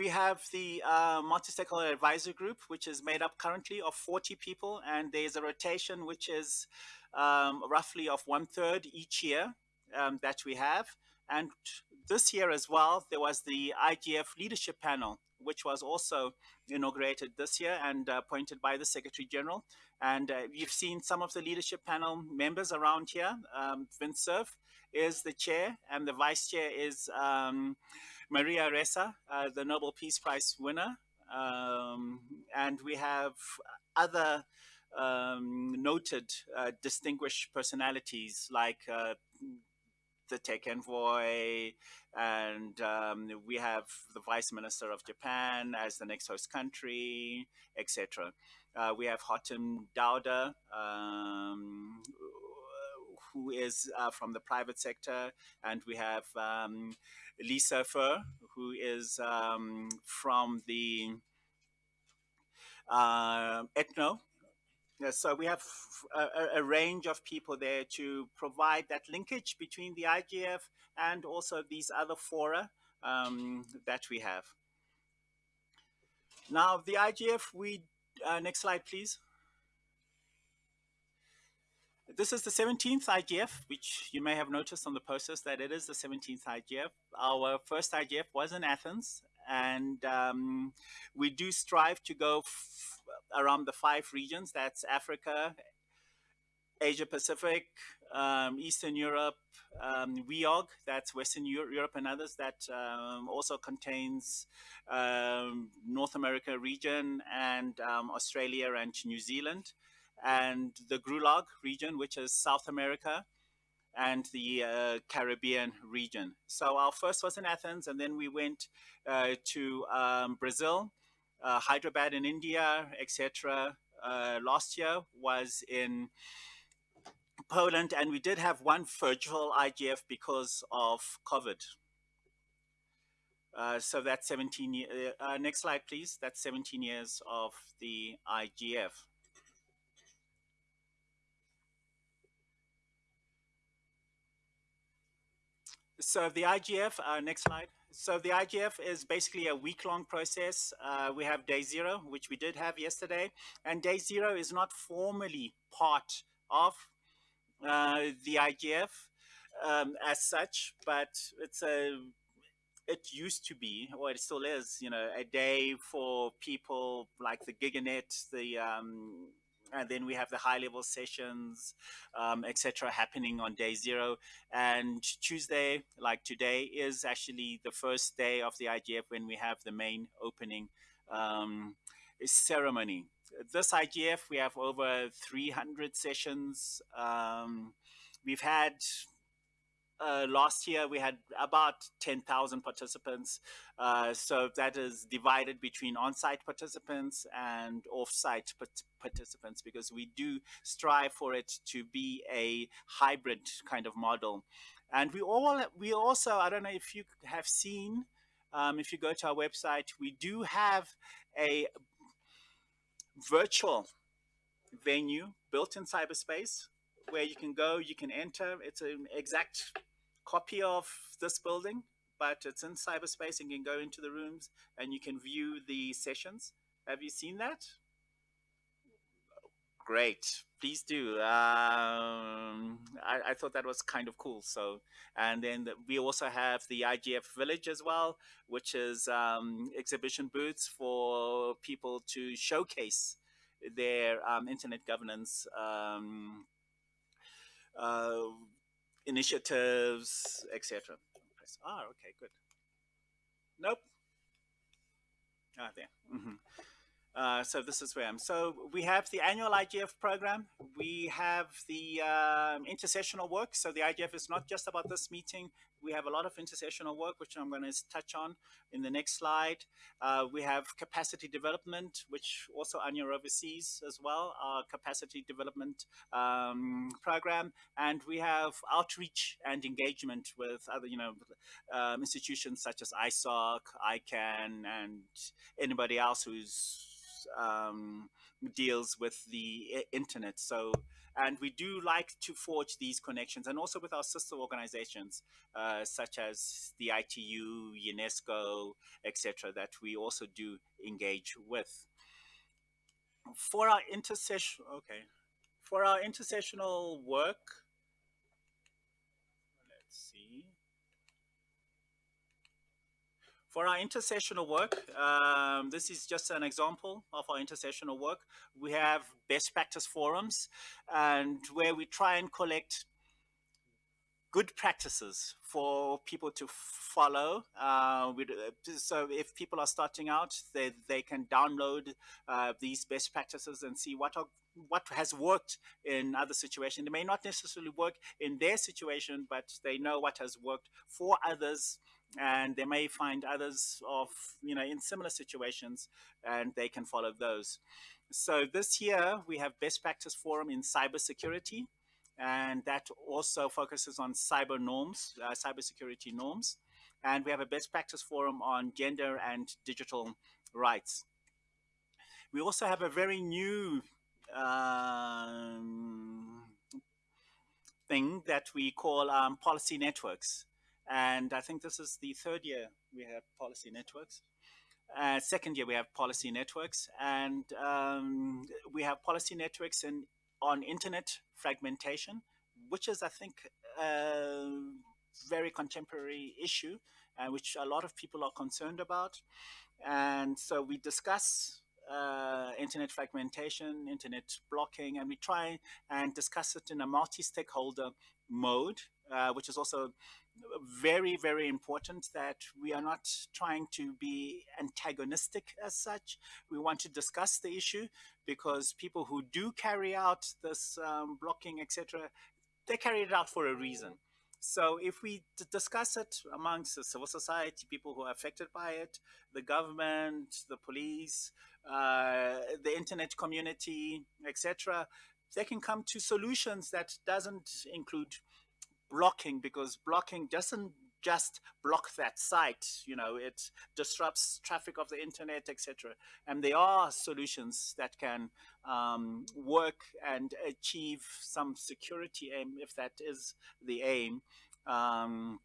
we have the uh, multi-stakeholder advisory group, which is made up currently of 40 people, and there's a rotation which is um, roughly of one third each year um, that we have. And this year as well, there was the IGF leadership panel, which was also inaugurated this year and uh, appointed by the Secretary General. And uh, you've seen some of the leadership panel members around here. Um, Vint Cerf is the chair, and the vice chair is um, Maria Ressa, uh, the Nobel Peace Prize winner. Um, and we have other um, noted uh, distinguished personalities like uh, the tech envoy, and um, we have the vice minister of Japan as the next host country, etc. Uh, we have Hatem Dowidar, um, who is uh, from the private sector, and we have um, Lise Fuhr, who is um, from the uh, ETNO so we have a, a, range of people there to provide that linkage between the IGF and also these other fora um, that we have. Now the IGF, we, uh, next slide please. This is the 17th IGF, which you may have noticed on the posters that it is the 17th IGF. Our first IGF was in Athens and um, we do strive to go around the five regions. That's Africa, Asia Pacific, um, Eastern Europe, um, WEOG, that's Western Europe and others, that um, also contains um, North America region and um, Australia and New Zealand, and the GRULAC region, which is South America and the uh, Caribbean region. So our first was in Athens, and then we went uh, to um, Brazil, uh, Hyderabad in India, etc. Uh, last year was in Poland, and we did have one virtual IGF because of COVID. Uh, so that's 17 years. uh, next slide, please. That's 17 years of the IGF. So the IGF, uh, next slide. So the IGF is basically a week-long process. Uh, we have day zero, which we did have yesterday, and day zero is not formally part of uh, the IGF um, as such, but it's a it used to be, or it still is, you know, a day for people like the GigaNet, the um, and then we have the high level sessions, um, etc., happening on day zero. And Tuesday, like today, is actually the first day of the IGF when we have the main opening um, ceremony. This IGF, we have over 300 sessions. Um, we've had uh, last year we had about 10,000 participants. Uh, so that is divided between on-site participants and off-site participants because we do strive for it to be a hybrid kind of model. And we all we also I don't know if you have seen um, if you go to our website we do have a virtual venue built in cyberspace where you can go you can enter it's an exact copy of this building, but it's in cyberspace and you can go into the rooms and you can view the sessions. Have you seen that? Great, please do. Um, I, I, thought that was kind of cool. So, and then the, we also have the IGF Village as well, which is um, exhibition booths for people to showcase their um, internet governance um, uh, initiatives, etc. Press R. Okay, good. Nope. Ah, there. Mm -hmm. Uh, so this is where I'm. So we have the annual IGF program. We have the um, intersessional work. So the IGF is not just about this meeting. We have a lot of intersessional work, which I'm going to touch on in the next slide. Uh, we have capacity development, which also Anja oversees as well, our capacity development um, program. And we have outreach and engagement with other, you know, um, institutions such as ISOC, ICANN, and anybody else who's um, deals with the internet. So, and we do like to forge these connections and also with our sister organizations, uh, such as the ITU, UNESCO, etc., that we also do engage with. For our intersession, okay, for our intersessional work, let's see. For our intersessional work, um, this is just an example of our intersessional work. We have best practice forums and where we try and collect good practices for people to follow. Uh, so if people are starting out, they, they can download uh, these best practices and see what are what has worked in other situations. It may not necessarily work in their situation, but they know what has worked for others and they may find others of, you know, in similar situations and they can follow those. So this year we have best practice forum in cybersecurity and that also focuses on cyber norms, uh, cybersecurity norms. And we have a best practice forum on gender and digital rights. We also have a very new um, thing that we call um, policy networks. And I think this is the third year we have policy networks. Uh, second year we have policy networks and um, we have policy networks in, on internet fragmentation, which is I think a very contemporary issue uh, which a lot of people are concerned about. And so we discuss uh, internet fragmentation, internet blocking, and we try and discuss it in a multi-stakeholder mode, uh, which is also very, very important that we are not trying to be antagonistic as such. We want to discuss the issue because people who do carry out this um, blocking, etc., they carry it out for a reason. So if we discuss it amongst the civil society, people who are affected by it, the government, the police, uh, the internet community, etc., they can come to solutions that doesn't include blocking because blocking doesn't just block that site you know it disrupts traffic of the internet etc and there are solutions that can um, work and achieve some security aim if that is the aim. Um,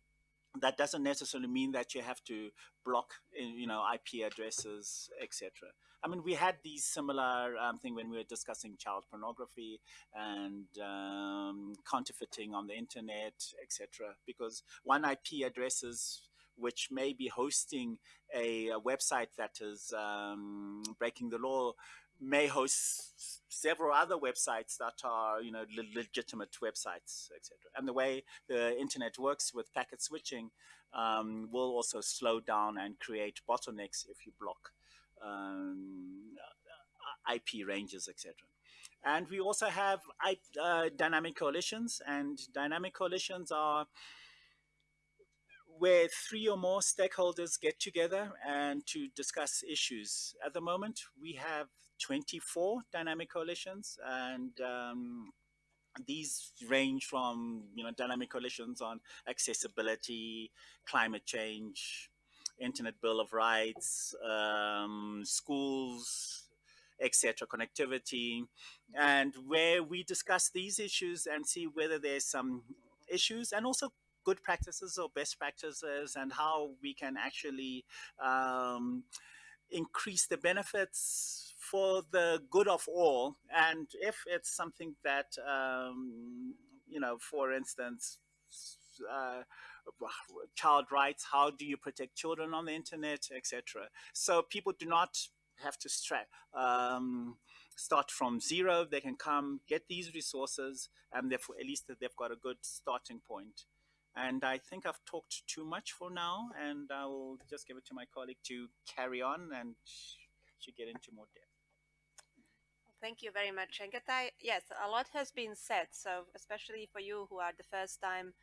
that doesn't necessarily mean that you have to block you know ip addresses etc I mean, we had these similar um, thing when we were discussing child pornography and um, counterfeiting on the internet, etc. Because one IP addresses which may be hosting a, a website that is um, breaking the law may host several other websites that are you know le legitimate websites etc and the way the internet works with packet switching um, will also slow down and create bottlenecks if you block um, IP ranges, etc. And we also have uh, dynamic coalitions, and dynamic coalitions are where three or more stakeholders get together and to discuss issues. At the moment, we have 24 dynamic coalitions, and um, these range from you know dynamic coalitions on accessibility, climate change, Internet Bill of Rights, um, schools, etc., connectivity, and where we discuss these issues and see whether there's some issues and also good practices or best practices and how we can actually um, increase the benefits for the good of all. And if it's something that, um, you know, for instance, uh, child rights, how do you protect children on the internet, etc. So people do not have to um, start from zero. They can come get these resources, and therefore at least they've got a good starting point. And I think I've talked too much for now, and I will just give it to my colleague to carry on, and she get into more depth. Thank you very much, Chengetai. Yes, a lot has been said. So especially for you who are the first time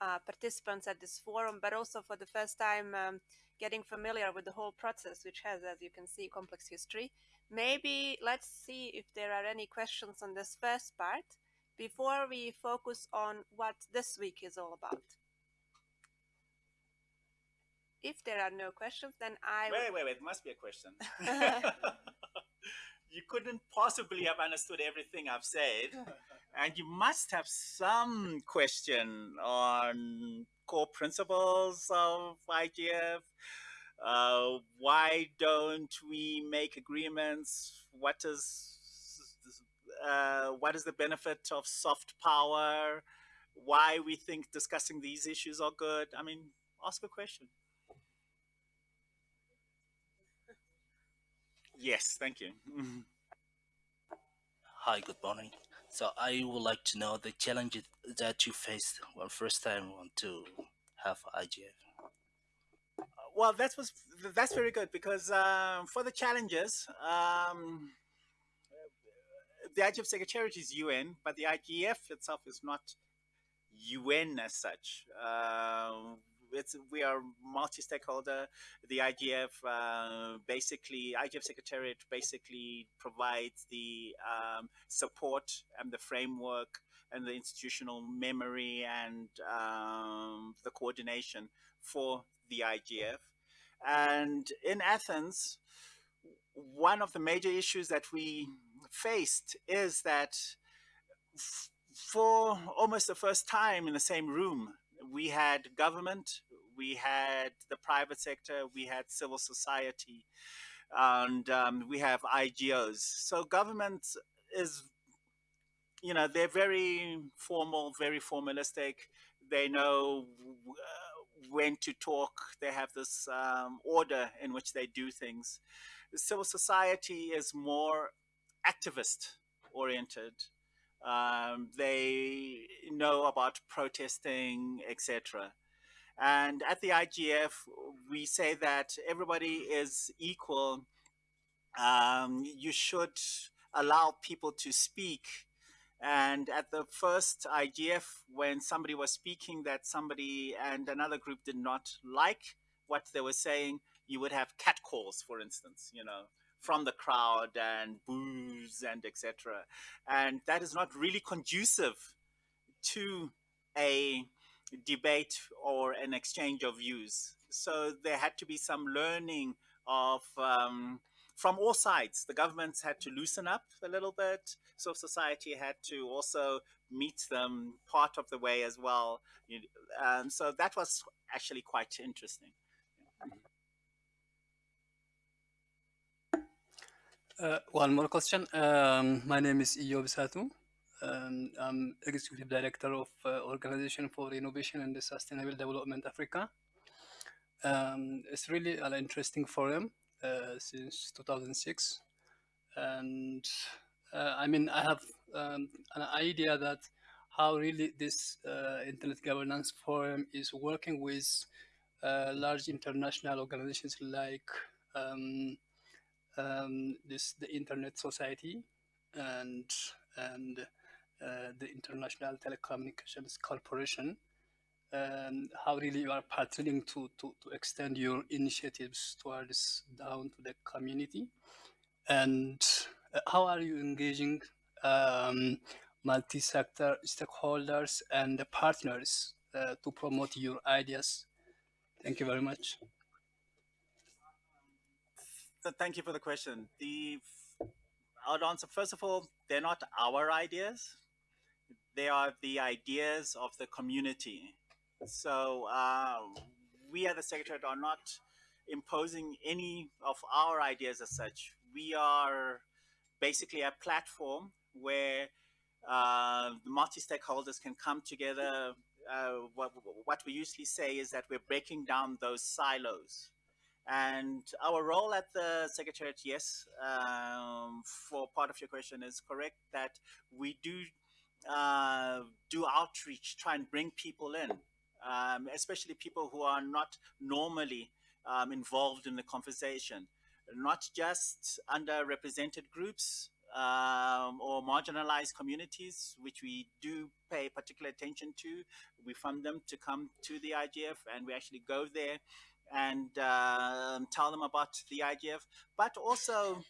uh, participants at this forum, but also for the first time um, getting familiar with the whole process, which has, as you can see, complex history. Maybe let's see if there are any questions on this first part before we focus on what this week is all about. If there are no questions, then I... Wait, wait, wait, must be a question. you couldn't possibly have understood everything I've said. and you must have some question on core principles of IGF. Uh, why don't we make agreements? What is uh, what is the benefit of soft power? Why we think discussing these issues are good? I mean, ask a question. Yes, thank you. Hi, good morning. So I would like to know the challenges that you faced when first time want to have IGF. Well, that was that's very good because um, for the challenges, um, the IGF Secretariat is UN, but the IGF itself is not UN as such. Uh, it's we are multi-stakeholder. The IGF uh, basically IGF Secretariat basically provides the um, support and the framework and the institutional memory and um, the coordination for the IGF. And in Athens, one of the major issues that we faced is that for almost the first time in the same room, we had government, we had the private sector, we had civil society, and um, we have IGOs. So government is, you know, they're very formal, very formalistic. They know uh, when to talk. They have this um, order in which they do things. Civil society is more activist oriented. Um, they know about protesting, etc. And at the IGF, we say that everybody is equal. Um, you should allow people to speak. And at the first IGF, when somebody was speaking that somebody and another group did not like what they were saying, you would have catcalls, for instance, you know, from the crowd and boos and etc. And that is not really conducive to a debate or an exchange of views. So there had to be some learning of um, from all sides. The governments had to loosen up a little bit. So society had to also meet them part of the way as well. Um, so that was actually quite interesting. Uh, one more question. Um, my name is Iyob Satu. Um, I'm Executive Director of uh, Organization for Innovation and Sustainable Development Africa. Um, it's really an interesting forum uh, since 2006. And uh, I mean, I have um, an idea that how really this uh, Internet Governance Forum is working with uh, large international organizations like um, um, this the Internet Society and and uh, the International Telecommunications Corporation, and how really you are partnering to, to, to extend your initiatives towards down to the community, and uh, how are you engaging um, multi-sector stakeholders and partners uh, to promote your ideas. Thank you very much. Thank you for the question. The I would answer first of all, they're not our ideas they are the ideas of the community. So uh, we at the Secretariat are not imposing any of our ideas as such. We are basically a platform where uh, the multi-stakeholders can come together. Uh, what, what we usually say is that we're breaking down those silos. And our role at the Secretariat, yes, um, for part of your question is correct, that we do uh, do outreach, try and bring people in, um, especially people who are not normally um, involved in the conversation, not just underrepresented groups um, or marginalized communities, which we do pay particular attention to. We fund them to come to the IGF and we actually go there and uh, tell them about the IGF, but also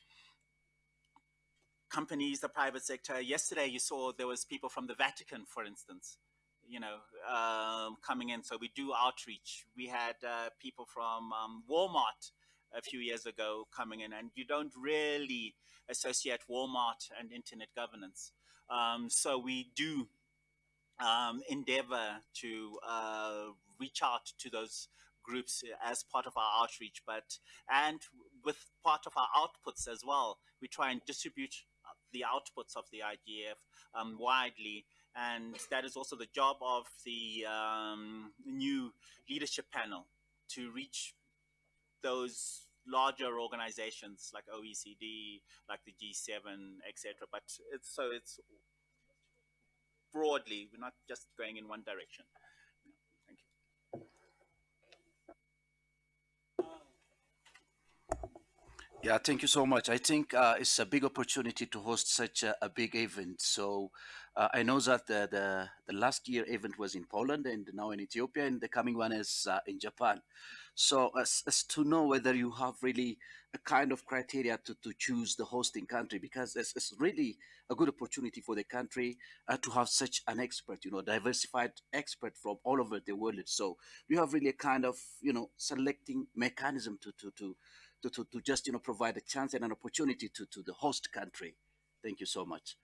companies, the private sector. Yesterday, you saw there was people from the Vatican, for instance, you know, um, coming in. So we do outreach. We had uh, people from um, Walmart a few years ago coming in, and you don't really associate Walmart and internet governance. Um, so we do um, endeavor to uh, reach out to those groups as part of our outreach, but and with part of our outputs as well, we try and distribute the outputs of the IGF um, widely. And that is also the job of the um, new leadership panel to reach those larger organizations like OECD, like the G7, etc. But it's so it's broadly, we're not just going in one direction. Thank you. Yeah, thank you so much. I think uh, it's a big opportunity to host such a, a big event. So uh, I know that the, the, the last year event was in Poland and now in Ethiopia, and the coming one is uh, in Japan. So as, as to know whether you have really a kind of criteria to, to choose the hosting country, because it's, it's really a good opportunity for the country uh, to have such an expert, you know, diversified expert from all over the world. So you have really a kind of, you know, selecting mechanism to, to, to, to, to, to just, you know, provide a chance and an opportunity to, to the host country. Thank you so much.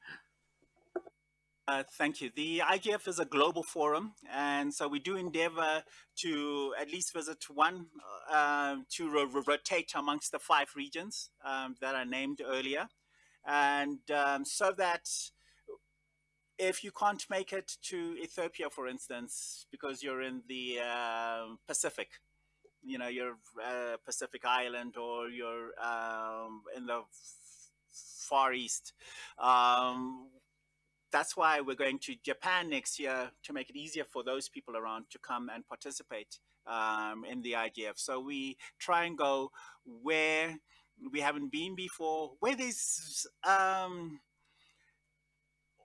Uh, thank you. The IGF is a global forum, and so we do endeavor to at least visit one uh, to ro rotate amongst the five regions um, that are named earlier, and um, so that if you can't make it to Ethiopia, for instance, because you're in the uh, Pacific, you know, you're uh, Pacific Island or you're um, in the Far East, um, that's why we're going to Japan next year to make it easier for those people around to come and participate um, in the IGF. So we try and go where we haven't been before, where there's um,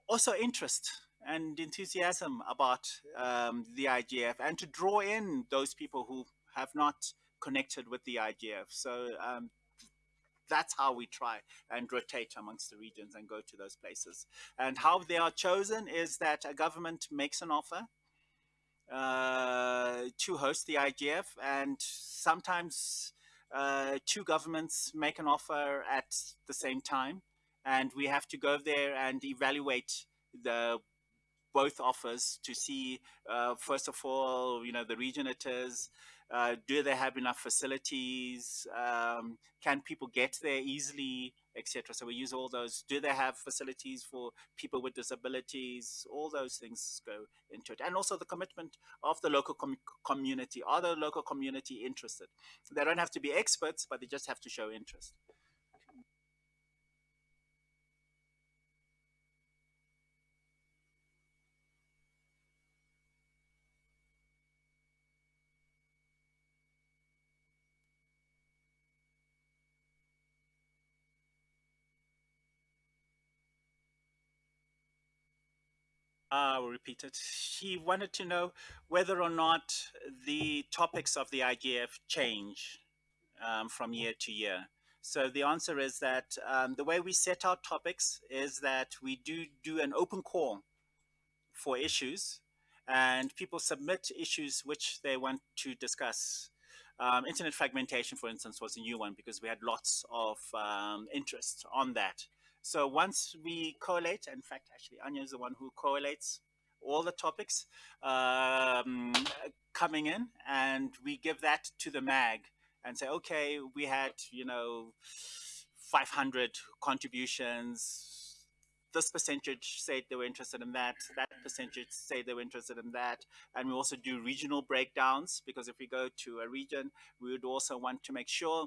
also interest and enthusiasm about um, the IGF and to draw in those people who have not connected with the IGF. So um, that's how we try and rotate amongst the regions and go to those places. And how they are chosen is that a government makes an offer uh, to host the IGF, and sometimes uh, two governments make an offer at the same time, and we have to go there and evaluate the both offers to see, uh, first of all, you know, the region it is, uh, do they have enough facilities? Um, can people get there easily, etc. So we use all those. Do they have facilities for people with disabilities? All those things go into it, and also the commitment of the local com community. Are the local community interested? They don't have to be experts, but they just have to show interest. I will repeat it. He wanted to know whether or not the topics of the IGF change um, from year to year. So the answer is that um, the way we set our topics is that we do do an open call for issues and people submit issues which they want to discuss. Um, internet fragmentation, for instance, was a new one because we had lots of um, interest on that. So once we collate, in fact, actually Anja is the one who correlates all the topics um, coming in and we give that to the mag and say, okay, we had, you know, 500 contributions. This percentage said they were interested in that. That percentage said they were interested in that. And we also do regional breakdowns because if we go to a region, we would also want to make sure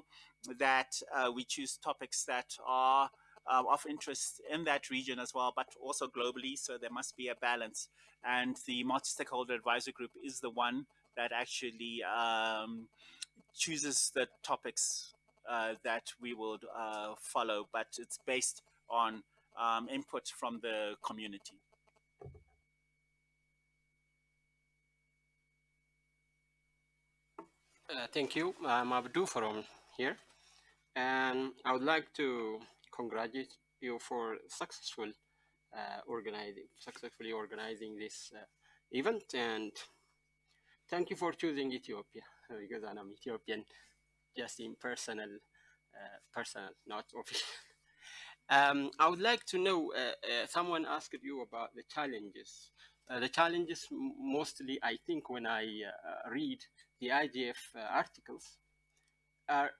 that uh, we choose topics that are uh, of interest in that region as well, but also globally. So there must be a balance. And the multi-stakeholder advisory group is the one that actually um, chooses the topics uh, that we will uh, follow, but it's based on um, input from the community. Uh, thank you. I'm Abdu from here. And I would like to congratulate you for successful uh, organizing, successfully organizing this uh, event, and thank you for choosing Ethiopia because I'm Ethiopian. just in personal, uh, personal, not official. Um, I would like to know, uh, uh, someone asked you about the challenges. Uh, the challenges mostly, I think, when I read the IGF articles, are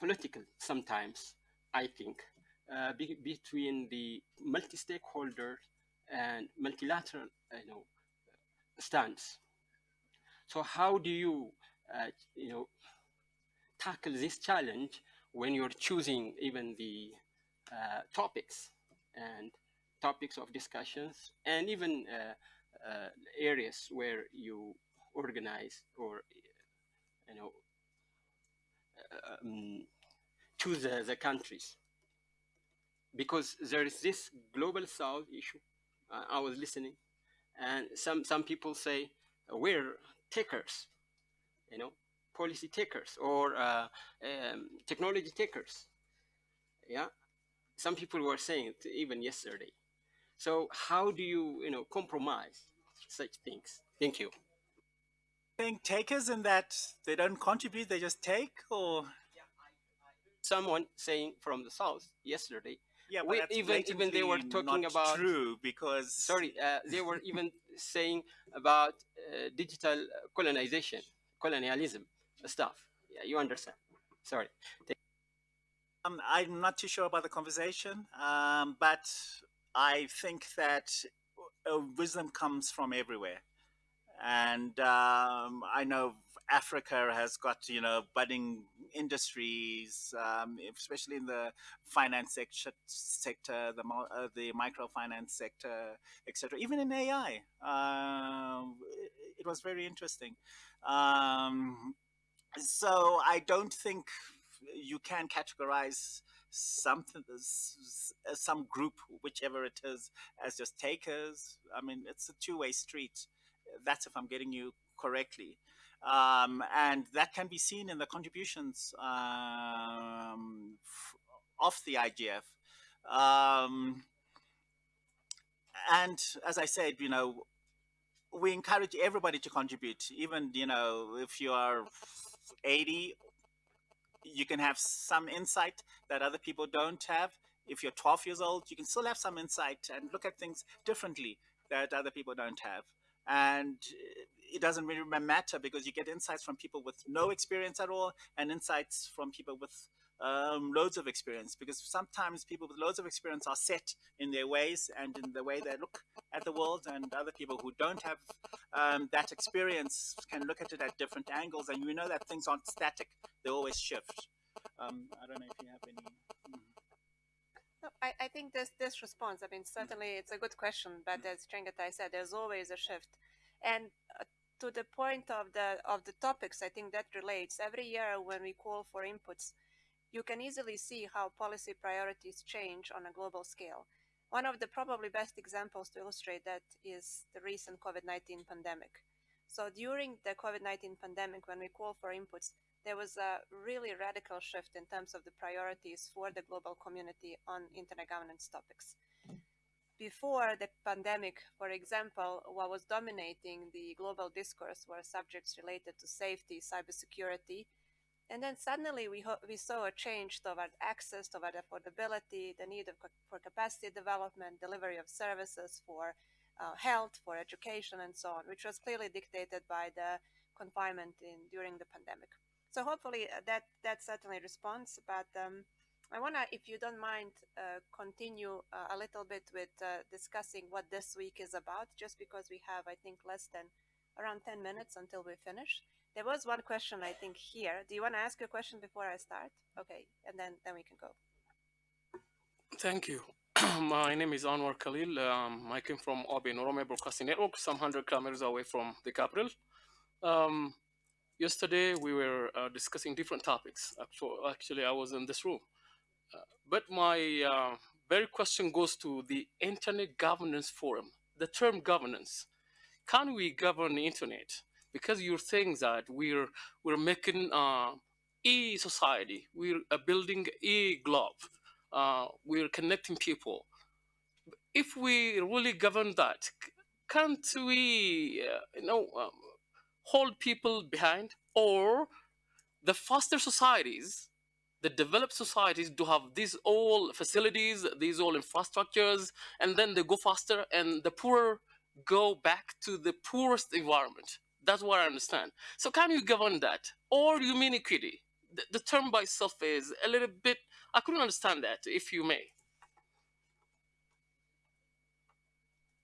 political sometimes, I think, be between the multi-stakeholder and multilateral you know, stance. So how do you, you know, tackle this challenge when you're choosing even the uh, topics and topics of discussions and even uh, uh, areas where you organize or you know um, choose the, the, countries because there is this global south issue uh, i was listening and some some people say we're takers you know policy takers or uh, um, technology takers yeah some people were saying it even yesterday. So how do you, you know, compromise such things? Thank you. Think takers in that they don't contribute, they just take, or someone saying from the south yesterday. Yeah, but even even they were talking about true because sorry, uh, they were even saying about uh, digital colonization, colonialism stuff. Yeah, you understand. Sorry. Um, I'm not too sure about the conversation, um, but I think that uh, wisdom comes from everywhere. And um, I know Africa has got, you know, budding industries, um, especially in the finance sector, sector the, uh, the microfinance sector, etc. Even in AI, um, it, it, was very interesting. Um, so I don't think you can categorize something some group whichever it is as just takers i mean it's a two-way street that's if i'm getting you correctly um, and that can be seen in the contributions um, of the igf um, and as i said you know we encourage everybody to contribute even you know if you are 80 you can have some insight that other people don't have. If you're 12 years old, you can still have some insight and look at things differently that other people don't have. And it doesn't really matter because you get insights from people with no experience at all and insights from people with um, loads of experience because sometimes people with loads of experience are set in their ways and in the way they look at the world and other people who don't have um, that experience can look at it at different angles and we know that things aren't static they always shift. Um, I don't know if you have any hmm. no, I, I think this this response I mean certainly it's a good question but as Chengetai said there's always a shift. And uh, to the point of the of the topics I think that relates every year when we call for inputs you can easily see how policy priorities change on a global scale. One of the probably best examples to illustrate that is the recent COVID-19 pandemic. So during the COVID-19 pandemic, when we call for inputs, there was a really radical shift in terms of the priorities for the global community on internet governance topics. Before the pandemic, for example, what was dominating the global discourse were subjects related to safety, cybersecurity, and then suddenly we, we saw a change toward access, toward affordability, the need of, for capacity development, delivery of services for uh, health, for education, and so on, which was clearly dictated by the confinement in during the pandemic. So hopefully uh, that that certainly responds. But um, I want to, if you don't mind, uh, continue uh, a little bit with uh, discussing what this week is about, just because we have, I think, less than around 10 minutes until we finish. There was one question I think here. Do you want to ask a question before I start? Okay, and then then we can go. Thank you. My name is Anwar Khalil. Um, I came from OBN Oromia Broadcasting Network, some hundred kilometers away from the capital. Um, yesterday we were uh, discussing different topics. Actually, I was in this room. But my uh, very question goes to the Internet Governance Forum. The term governance. Can we govern the internet? because you're saying that we're we're making uh, e society, we're uh, building e globe, uh, we're connecting people. If we really govern that, can't we, uh, you know, um, hold people behind, or the faster societies, the developed societies do have these all facilities, these all infrastructures, and then they go faster and the poor go back to the poorest environment. That's what I understand. So can you govern that? Or you mean equity? The, the term by itself is a little bit, I couldn't understand that, if you may.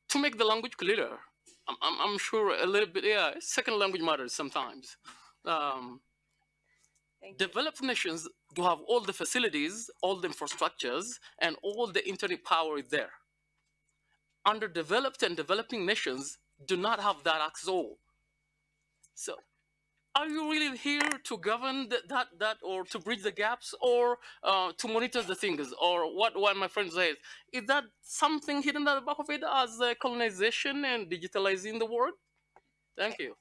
To make the language clearer, I'm, I'm, I'm sure a little bit, yeah, second language matters sometimes. Um, Thank you. developed nations do have all the facilities, all the infrastructures, and all the internet power is there. Underdeveloped and developing nations do not have that access all. So, are you really here to govern th- that that or to bridge the gaps or uh, to monitor the things or what what my friend says is that something hidden at the back of it as uh, colonization and digitalizing the world thank you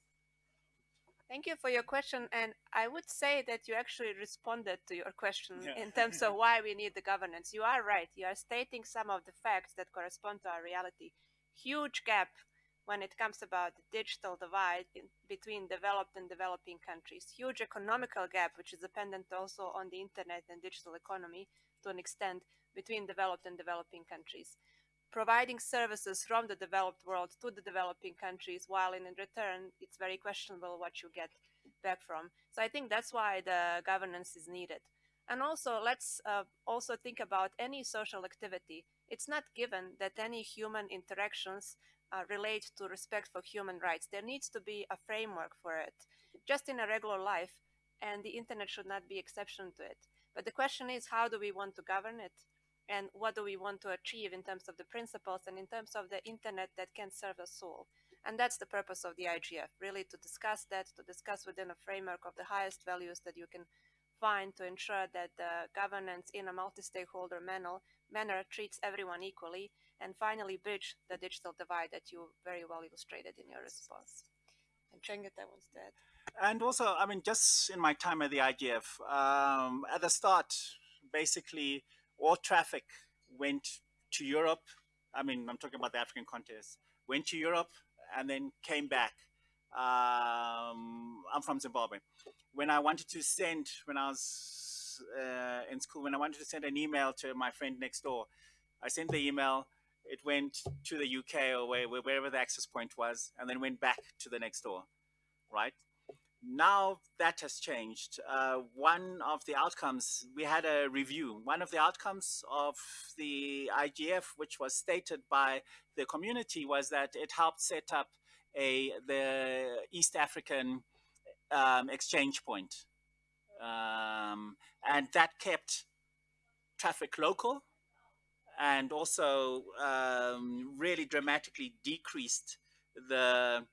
Thank you for your question. And I would say that you actually responded to your question Yeah. in terms of why we need the governance. You are right. You are stating some of the facts that correspond to our reality. Huge gap when it comes about the digital divide in, between developed and developing countries. Huge economical gap, which is dependent also on the internet and digital economy to an extent between developed and developing countries providing services from the developed world to the developing countries, while in return, it's very questionable what you get back from. So I think that's why the governance is needed. And also, let's uh, also think about any social activity. It's not given that any human interactions uh, relate to respect for human rights. There needs to be a framework for it, just in a regular life, and the internet should not be exception to it. But the question is, how do we want to govern it? And what do we want to achieve in terms of the principles and in terms of the internet that can serve us all. And that's the purpose of the IGF, really to discuss that, to discuss within a framework of the highest values that you can find to ensure that the governance in a multi-stakeholder manner, manner treats everyone equally and finally bridge the digital divide that you very well illustrated in your response. And Chengetai wants to add. And also, I mean, just in my time at the IGF, um, at the start, basically, all traffic went to Europe. I mean, I'm talking about the African contest. Went to Europe and then came back. Um, I'm from Zimbabwe. When I wanted to send, when I was uh, in school, when I wanted to send an email to my friend next door, I sent the email. It went to the UK or where, wherever the access point was, and then went back to the next door, right? Now that has changed. Uh, one of the outcomes, we had a review. One of the outcomes of the IGF, which was stated by the community, was that it helped set up a the East African um, exchange point, um, and that kept traffic local, and also um, really dramatically decreased the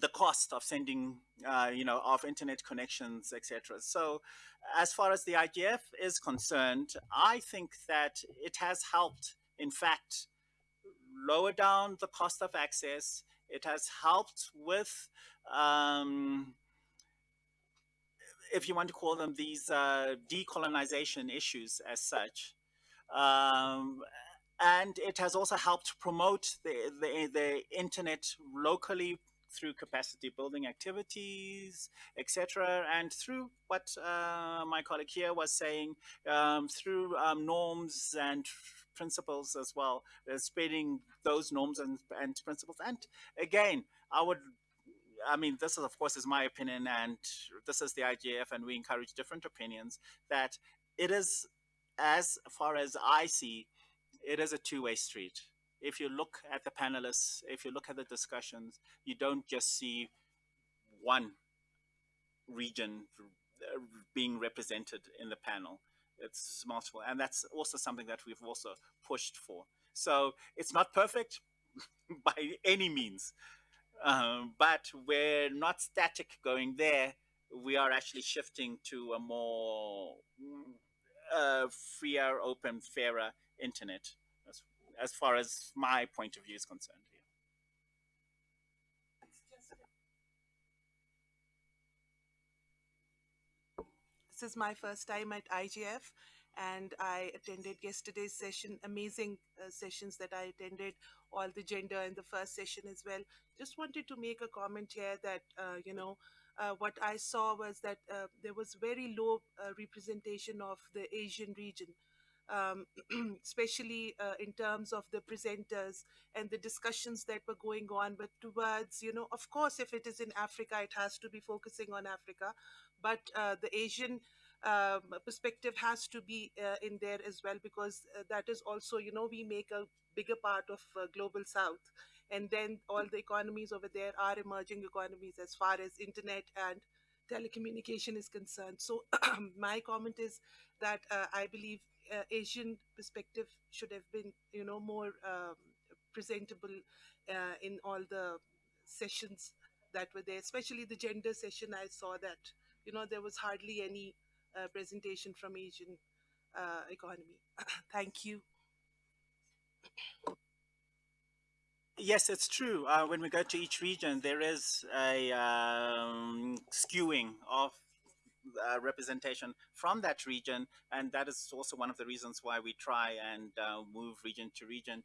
the cost of sending, uh, you know, of internet connections, etc. So, as far as the IGF is concerned, I think that it has helped, in fact, lower down the cost of access. It has helped with, um, if you want to call them these uh, decolonization issues as such. Um, and it has also helped promote the, the, the internet locally through capacity building activities, etc., and through what uh, my colleague here was saying, um, through um, norms and principles as well, uh, spreading those norms and, and principles. And again, I would I mean, this is, of course, is my opinion, and this is the IGF, and we encourage different opinions. That it is, as far as I see, it is a two-way street if you look at the panelists, if you look at the discussions, you don't just see one region being represented in the panel. It's multiple, and that's also something that we've also pushed for. So it's not perfect by any means, um, but we're not static going there. We are actually shifting to a more uh, freer, open, fairer internet as far as my point of view is concerned. Here. This is my first time at IGF and I attended yesterday's session, amazing uh, sessions that I attended, all the gender in the first session as well. Just wanted to make a comment here that, uh, you know, uh, what I saw was that uh, there was very low uh, representation of the Asian region, um, especially uh, in terms of the presenters and the discussions that were going on. But towards, you know, of course, if it is in Africa, it has to be focusing on Africa, but uh, the Asian um, perspective has to be uh, in there as well because that is also, you know, we make a bigger part of global South and then all the economies over there are emerging economies as far as internet and telecommunication is concerned so my comment is that uh, i believe uh, asian perspective should have been you know more um, presentable uh, in all the sessions that were there especially the gender session. I saw that you know there was hardly any uh, presentation from asian uh, economy. Thank you. Yes, it's true. Uh, when we go to each region, there is a um, skewing of uh, representation from that region, and that is also one of the reasons why we try and uh, move region to region.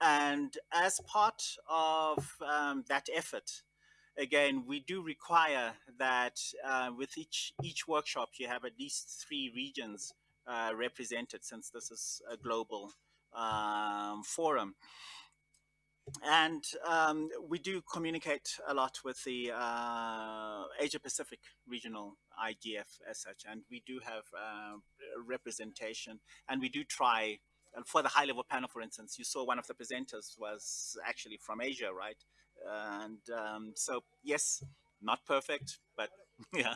And as part of um, that effort, again, we do require that uh, with each each workshop, you have at least three regions uh, represented, since this is a global um, forum and um, we do communicate a lot with the uh, Asia Pacific regional IGF as such, and we do have uh, representation, and we do try. And For the high level panel, for instance, you saw one of the presenters was actually from Asia, right? And um, so, yes, not perfect, but yeah.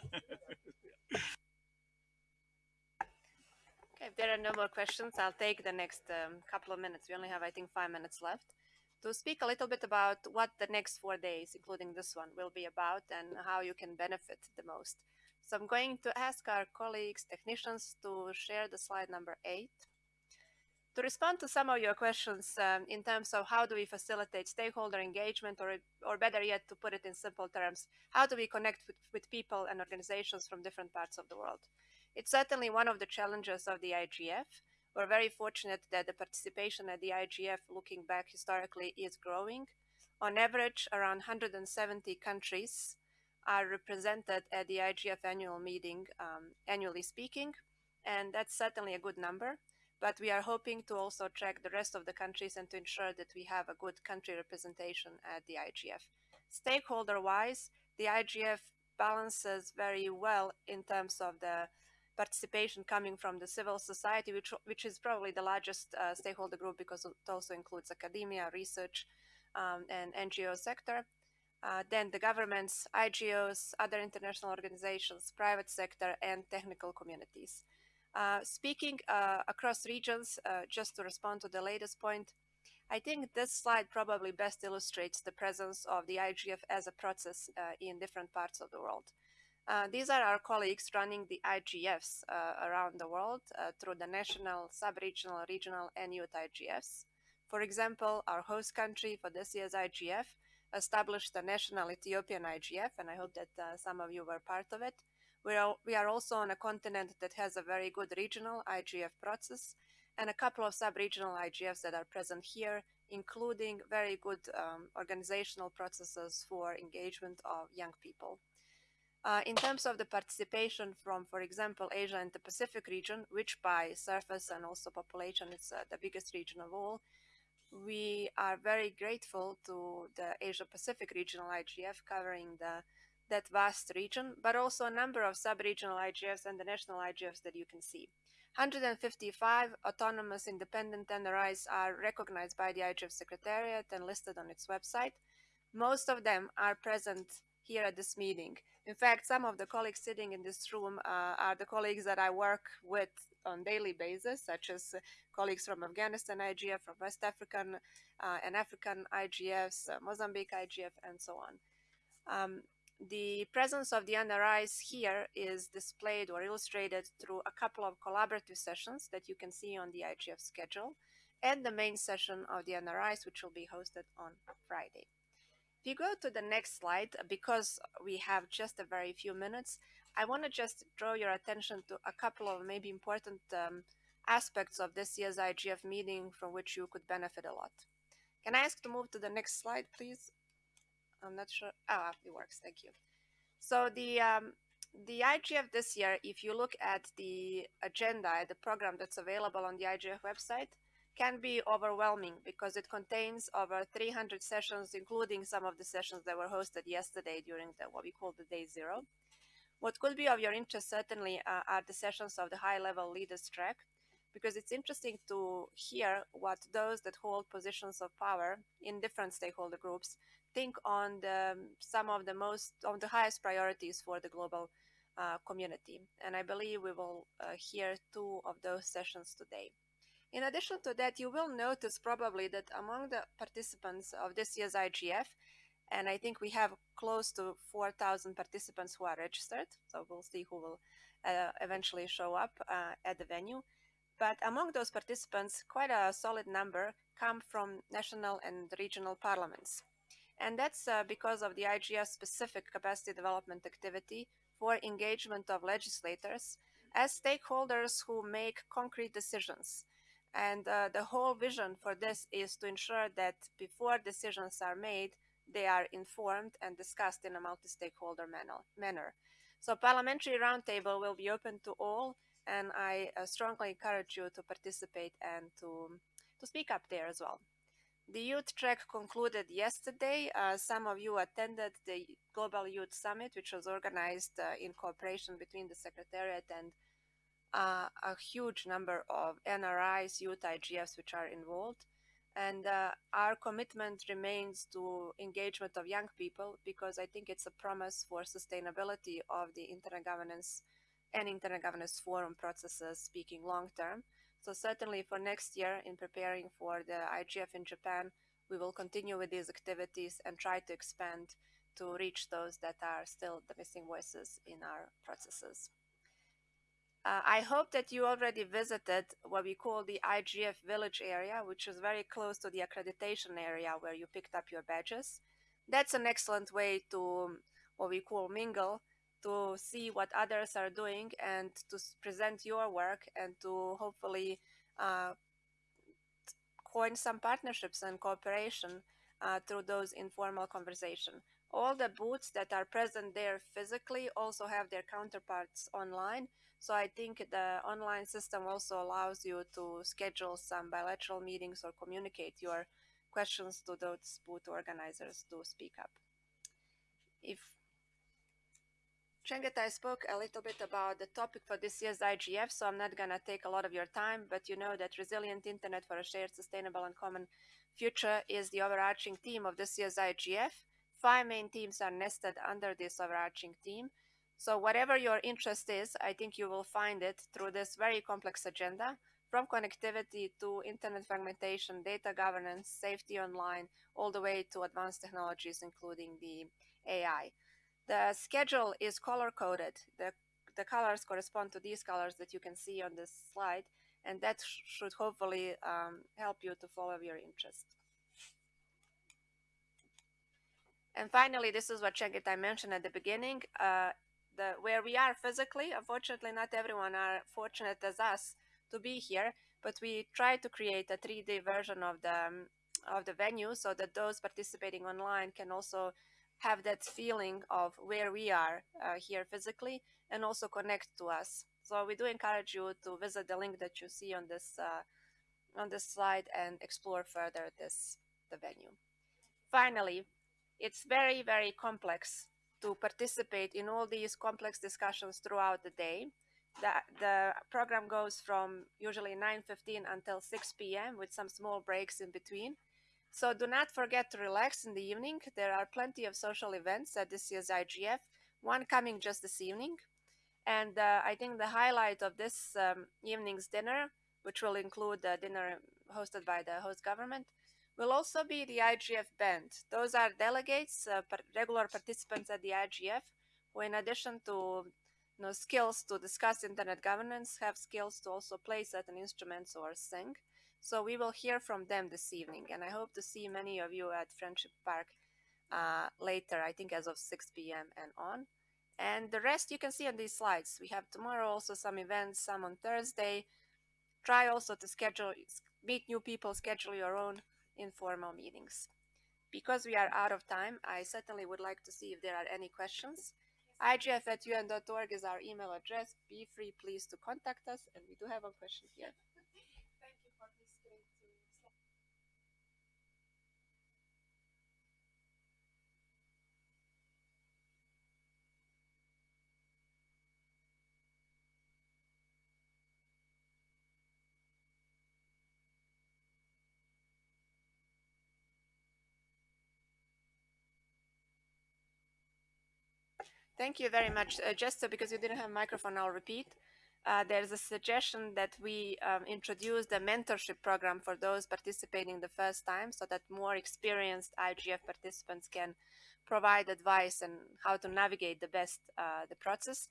Okay, if there are no more questions, I'll take the next um, couple of minutes. We only have, I think, five minutes left to speak a little bit about what the next four days, including this one, will be about and how you can benefit the most. So I'm going to ask our colleagues, technicians, to share the slide number eight. To respond to some of your questions um, in terms of how do we facilitate stakeholder engagement, or, or better yet, to put it in simple terms, how do we connect with, with people and organizations from different parts of the world? It's certainly one of the challenges of the IGF, we're very fortunate that the participation at the IGF, looking back historically, is growing. On average, around 170 countries are represented at the IGF annual meeting, um, annually speaking, and that's certainly a good number. But we are hoping to also track the rest of the countries and to ensure that we have a good country representation at the IGF. Stakeholder-wise, the IGF balances very well in terms of the participation coming from the civil society, which, which is probably the largest uh, stakeholder group because it also includes academia, research, um, and NGO sector. Uh, then the governments, IGOs, other international organizations, private sector, and technical communities. Uh, speaking uh, across regions, uh, just to respond to the latest point, I think this slide probably best illustrates the presence of the IGF as a process uh, in different parts of the world. Uh, these are our colleagues running the IGFs uh, around the world uh, through the national, sub-regional, regional, and youth IGFs. For example, our host country for this year's IGF established the national Ethiopian IGF, and I hope that uh, some of you were part of it. We are, we are also on a continent that has a very good regional IGF process and a couple of sub-regional IGFs that are present here, including very good um, organizational processes for engagement of young people. Uh, in terms of the participation from, for example, Asia and the Pacific region, which by surface and also population is uh, the biggest region of all, we are very grateful to the Asia Pacific regional IGF covering the that vast region, but also a number of sub-regional IGFs and the national IGFs that you can see. 155 autonomous independent NRIs are recognized by the IGF Secretariat and listed on its website. Most of them are present here at this meeting. In fact, some of the colleagues sitting in this room uh, are the colleagues that I work with on daily basis, such as uh, colleagues from Afghanistan IGF, from West African uh, and African IGFs, uh, Mozambique IGF, and so on. Um, the presence of the NRIs here is displayed or illustrated through a couple of collaborative sessions that you can see on the IGF schedule and the main session of the NRIs, which will be hosted on Friday. If you go to the next slide, because we have just a very few minutes, I want to just draw your attention to a couple of maybe important um, aspects of this year's IGF meeting from which you could benefit a lot. Can I ask to move to the next slide, please? I'm not sure. Ah, it works. Thank you. So the um, the IGF this year, if you look at the agenda, the program that's available on the IGF website, can be overwhelming because it contains over 300 sessions, including some of the sessions that were hosted yesterday during the, what we call the day zero. What could be of your interest certainly uh, are the sessions of the high level leaders track, because it's interesting to hear what those that hold positions of power in different stakeholder groups think on the, some of the most, on the highest priorities for the global uh, community. And I believe we will uh, hear two of those sessions today. In addition to that, you will notice probably that among the participants of this year's IGF, and I think we have close to 4,000 participants who are registered, so we'll see who will uh, eventually show up uh, at the venue. But among those participants, quite a solid number come from national and regional parliaments. And that's uh, because of the IGF specific capacity development activity for engagement of legislators as stakeholders who make concrete decisions. And uh, the whole vision for this is to ensure that before decisions are made, they are informed and discussed in a multi-stakeholder manner. So parliamentary roundtable will be open to all, and I uh, strongly encourage you to participate and to, to speak up there as well. The youth track concluded yesterday. Uh, some of you attended the Global Youth Summit, which was organized uh, in cooperation between the Secretariat and uh, a huge number of NRIs, youth IGFs, which are involved. And uh, our commitment remains to engagement of young people because I think it's a promise for sustainability of the internet governance and internet governance forum processes speaking long term. So certainly for next year, in preparing for the IGF in Japan, we will continue with these activities and try to expand to reach those that are still the missing voices in our processes. Uh, I hope that you already visited what we call the IGF village area, which is very close to the accreditation area where you picked up your badges. That's an excellent way to what we call mingle to see what others are doing and to present your work and to hopefully uh, coin some partnerships and cooperation uh, through those informal conversation. All the booths that are present there physically also have their counterparts online. So I think the online system also allows you to schedule some bilateral meetings or communicate your questions to those booth organizers to speak up. If Chengetai spoke a little bit about the topic for this year's IGF, so I'm not going to take a lot of your time, but you know that Resilient Internet for a Shared, Sustainable and Common Future is the overarching theme of this year's IGF. Five main themes are nested under this overarching theme. So whatever your interest is, I think you will find it through this very complex agenda, from connectivity to internet fragmentation, data governance, safety online, all the way to advanced technologies, including the AI. The schedule is color coded. The, the colors correspond to these colors that you can see on this slide, and that sh should hopefully um, help you to follow your interest. And finally, this is what Chengetai mentioned at the beginning. Uh, the, where we are physically, unfortunately, not everyone are fortunate as us to be here, but we try to create a 3D version of the um, of the venue so that those participating online can also have that feeling of where we are uh, here physically and also connect to us. So we do encourage you to visit the link that you see on this uh, on this slide and explore further this the venue. Finally, it's very very complex to participate in all these complex discussions throughout the day. The, the program goes from usually 9.15 until 6 p.m. with some small breaks in between. So do not forget to relax in the evening. There are plenty of social events at this year's IGF, one coming just this evening. And uh, I think the highlight of this um, evening's dinner, which will include the dinner hosted by the host government, will also be the IGF band. Those are delegates, uh, regular participants at the IGF, who in addition to you know, skills to discuss internet governance, have skills to also play certain instruments or sing. So we will hear from them this evening, and I hope to see many of you at Friendship Park uh, later, I think as of 6 p.m. and on. And the rest you can see on these slides. We have tomorrow also some events, some on Thursday. Try also to schedule, meet new people, schedule your own informal meetings. Because we are out of time, I certainly would like to see if there are any questions. igf at un.org is our email address. Be free, please, to contact us. And we do have a question here. Thank you very much. Uh, just so because you didn't have a microphone, I'll repeat. Uh, there's a suggestion that we um, introduce the mentorship program for those participating the first time so that more experienced IGF participants can provide advice and how to navigate the best uh, the process.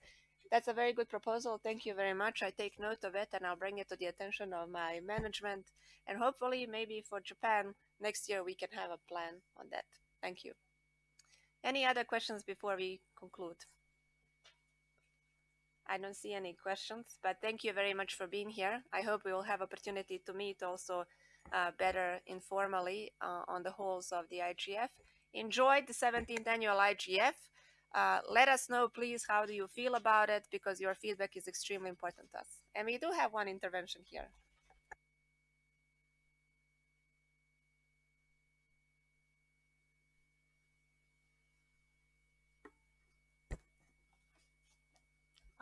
That's a very good proposal. Thank you very much. I take note of it and I'll bring it to the attention of my management. And hopefully, maybe for Japan next year, we can have a plan on that. Thank you. Any other questions before we conclude? I don't see any questions, but thank you very much for being here. I hope we will have opportunity to meet also uh, better informally uh, on the halls of the IGF. Enjoy the 17th annual IGF. Uh, let us know, please, how do you feel about it, because your feedback is extremely important to us. And we do have one intervention here.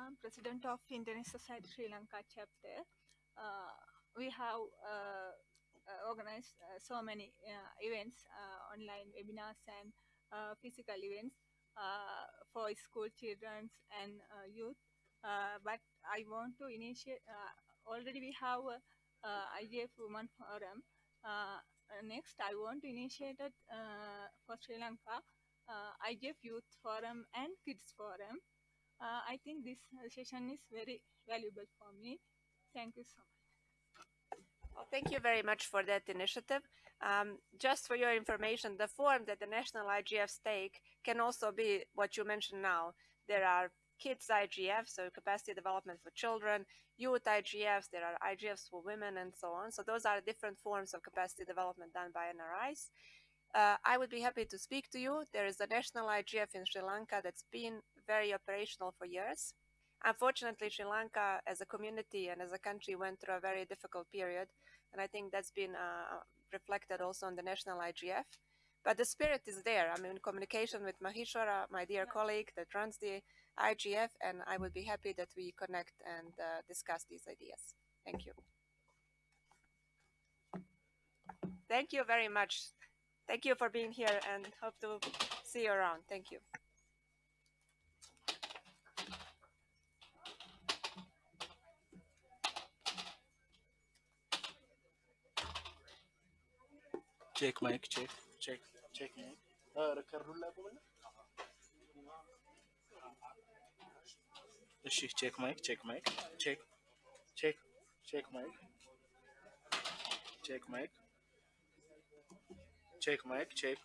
I'm president of Internet Society Sri Lanka chapter. Uh, we have uh, uh, organized uh, so many uh, events, uh, online webinars and physical events for school children and youth. but I want to initiate, already we have a IGF Women Forum. next, I want to initiate it for Sri Lanka IGF Youth Forum and Kids Forum uh, I think this session is very valuable for me. Thank you so much. Well, thank you very much for that initiative. Um, just for your information, the form that the National IGFs take can also be what you mentioned now. There are kids IGF, so capacity development for children, youth IGFs, there are IGFs for women and so on. So those are different forms of capacity development done by NRIs. Uh, I would be happy to speak to you. There is a national IGF in Sri Lanka that's been very operational for years. Unfortunately, Sri Lanka as a community and as a country went through a very difficult period. And I think that's been uh, reflected also on the national IGF. But the spirit is there. I'm in communication with Mahishwara, my dear colleague that runs the IGF, and I would be happy that we connect and uh, discuss these ideas. Thank you. Thank you very much. Thank you for being here and hope to see you around. Thank you. check mic check check check mic እሺ ቼክ ማይክ ቼክ ማይክ ቼክ ቼክ ቼክ ማይክ ቼክ ማይክ ቼክ ማይክ ቼክ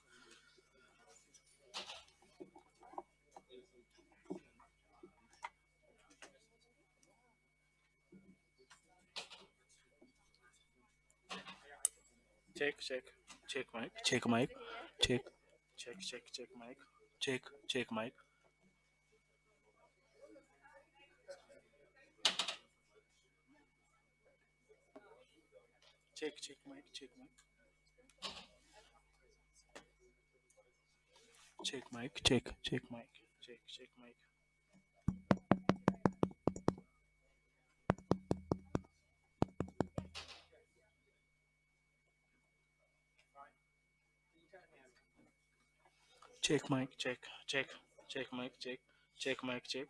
check check Check mic. Check mic. Check. Check check check mic. Check check mic. Check check mic check mic. Check mic check check mic. Check check mic check mic check check check mic check check mic check